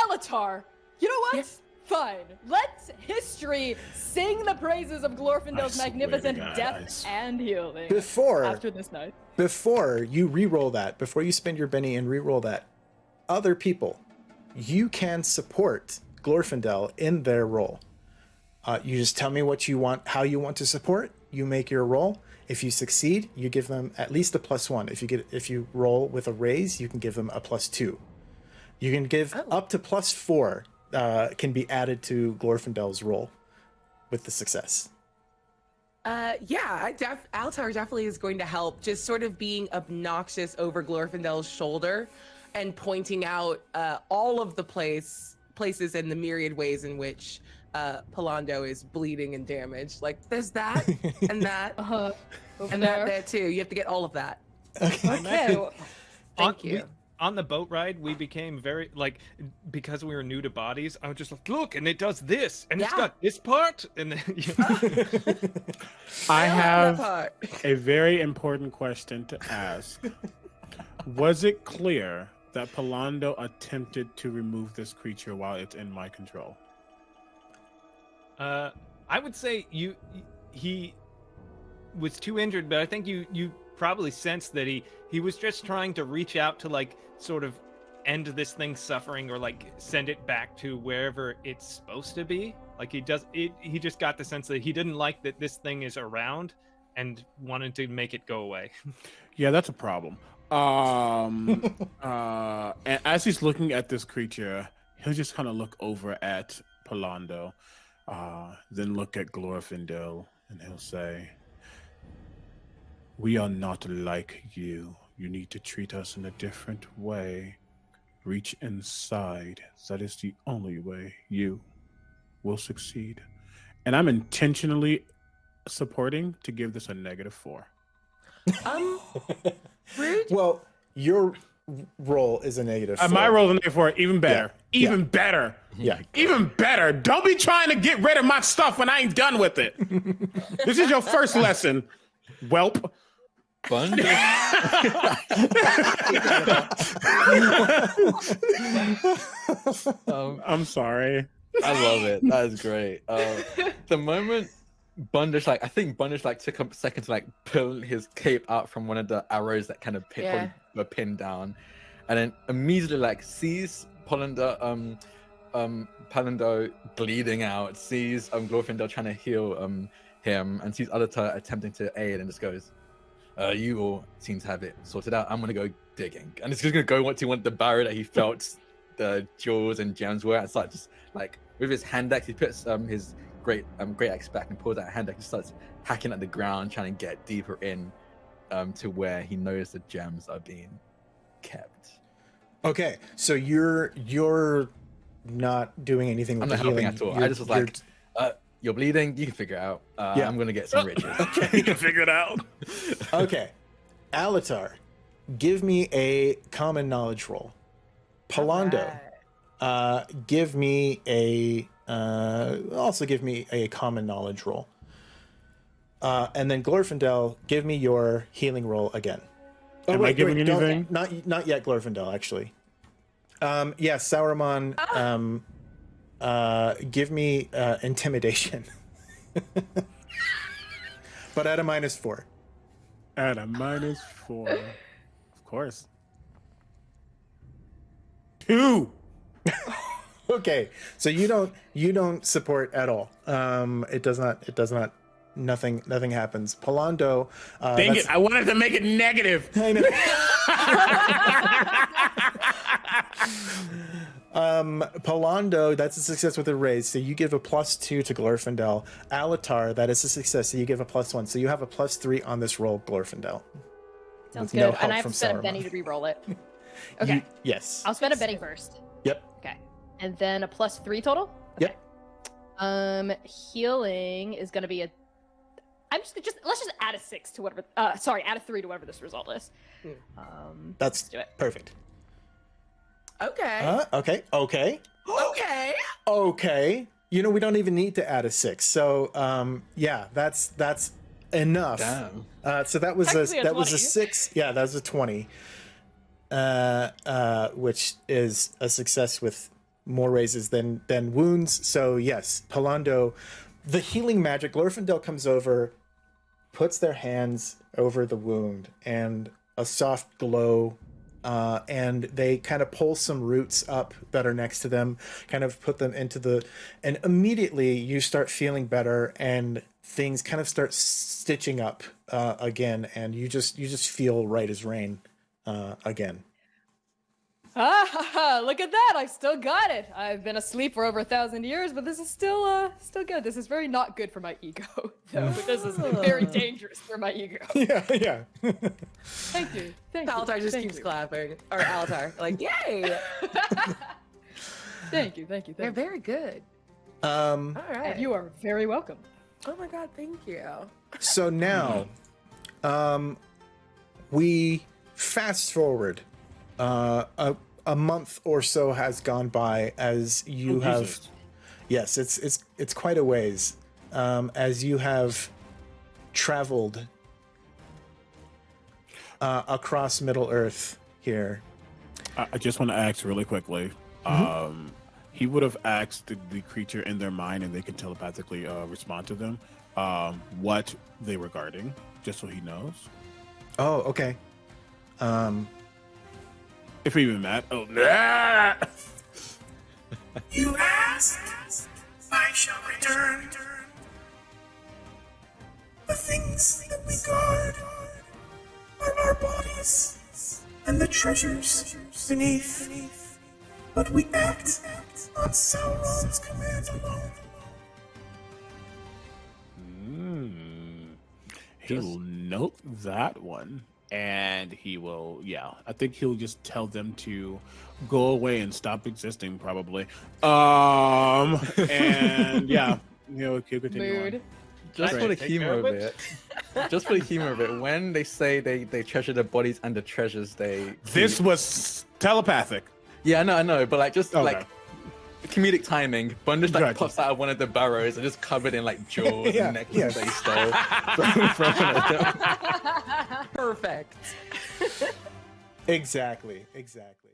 Elatar. You know what? Yes. Fine. Let's history sing the praises of Glorfindel's I swear to magnificent God, death and healing Before after this night. before you re-roll that, before you spend your Benny and re-roll that, other people, you can support Glorfindel in their role. Uh, you just tell me what you want, how you want to support. You make your roll. If you succeed, you give them at least a plus one. If you get if you roll with a raise, you can give them a plus two. You can give up to plus four. Uh, can be added to Glorfindel's roll with the success. Uh, yeah, I def- Altar definitely is going to help. Just sort of being obnoxious over Glorfindel's shoulder and pointing out uh, all of the place places and the myriad ways in which uh, Pallando is bleeding and damaged. Like there's that and that Uh huh. And there. that there too. You have to get all of that. Okay. well, Thank on, you. we- on the boat ride, we became very like because we were new to bodies. I was just like, look, and it does this, and it's got this part, and then you I have a very important question to ask. Was it clear that Pallando attempted to remove this creature while it's in my control? Uh, I would say you he was too injured, but I think you you probably sensed that he he was just trying to reach out to like sort of end this thing's suffering or like send it back to wherever it's supposed to be. Like he does it he just got the sense that he didn't like that this thing is around and wanted to make it go away. Yeah, that's a problem. Um, uh, and as he's looking at this creature, he'll just kind of look over at Pallando. Uh, then look at Glorfindel and he'll say, We are not like you. You need to treat us in a different way. Reach inside. That is the only way you will succeed. And I'm intentionally supporting to give this a negative four. Um, rude. Well, your roll is a negative. Uh, my four. roll is a negative four. Even better. Yeah. Even better. Yeah. Even better. Don't be trying to get rid of my stuff when I ain't done with it. this is your first lesson, whelp. Bundish, um, I'm sorry. I love it. That is great. Uh, the moment Bundish, like, I think Bundish like took a second to like pull his cape out from one of the arrows that kind of pin, Yeah. were pinned down, and then immediately like sees Polander, um, um, Pallando bleeding out, sees um Glorfindel trying to heal um him, and sees Alatar attempting to aid, and just goes, uh, "You all seem to have it sorted out. I'm gonna go digging," and it's just gonna go to one the barrier that he felt the jewels and gems were, and start just like with his hand axe, he puts um his great um great axe back and pulls out a hand axe and starts hacking at the ground, trying to get deeper in um to where he knows the gems are being kept. Okay, so you're you're not doing anything with I'm the not helping healing. at all. I You're- just was like, uh, you're bleeding. You can figure it out. Uh, Yeah. I'm gonna get some riches. Okay, you can figure it out. okay, Alatar, give me a common knowledge roll. Pallando, Alright. uh, give me a uh, also give me a common knowledge roll. Uh, and then Glorfindel, give me your healing roll again. Oh, Am I giving don't- anything? Not not yet, Glorfindel. Actually, um, yes, Sauron. Um, uh, give me uh, intimidation, but at a minus four. At a minus four. Of course. Two. Okay, so you don't you don't support at all. Um, it does not it does not nothing nothing happens. Pallando, uh, Dang it. I wanted to make it negative. I know. um, Pallando, that's a success with a raise. So you give a plus two to Glorfindel. Alatar, that is a success. So you give a plus one. So you have a plus three on this roll, Glorfindel. Sounds With no good. help and I have from to spend Saruman. a Benny to re-roll it. Okay. You- yes. I'll spend a Benny first. Yep. Okay. And then a plus three total? Yep. Um healing is gonna be a I'm just just let's just add a six to whatever uh sorry, add a three to whatever this result is. Hmm. Um That's do it. perfect. Okay. Uh, okay. Okay. okay. Okay. You know, we don't even need to add a six. So, um, yeah, that's that's enough. Damn. Uh, so that was a Technically a that was a six. Yeah, that was a twenty. Uh, uh, which is a success with more raises than than wounds. So yes, Pallando, the healing magic. Glorfindel comes over, puts their hands over the wound, and a soft glow. Uh, and they kind of pull some roots up that are next to them, kind of put them into the, and immediately you start feeling better, and things kind of start stitching up uh, again, and you just you just feel right as rain uh, again. Ah, ha, ha, look at that! I still got it. I've been asleep for over a thousand years, but this is still uh still good. This is very not good for my ego, though. this is very dangerous for my ego. yeah, yeah. Thank you. Thank you. Alatar just thank keeps you. clapping. Or Alatar, like, yay! Thank you, thank you, They're you. very good. um, All right. And you are very welcome. Oh my god, thank you. so now, um, we fast forward. Uh, a a month or so has gone by as you Oh, have. Jesus. Yes, it's it's it's quite a ways. Um, as you have traveled uh, across Middle Earth here. I, I just want to ask really quickly. Mm-hmm. Um, he would have asked the, the creature in their mind, and they can telepathically uh, respond to them. Um, what they were guarding, just so he knows. Oh, okay. Um, if even that. Oh, nah. you asked, I shall return. The things that we guard are our bodies and the treasures beneath. But we act on Sauron's command alone. Mm. He will note that one and he will. Yeah, I think he'll just tell them to go away and stop existing, probably. Um, and yeah, he'll, he'll continue. on. Mood. Just Right. for the Take humor of of it, just for the humor of it, when they say they they treasure the bodies and the treasures they This keep- was telepathic. yeah, I know, I know, but like just Okay. like comedic timing, Bundish like Gotcha. pops out of one of the barrows and just covered in like jewels Yeah, and necklaces yeah. they stole from, from one of them. Perfect. Exactly. Exactly.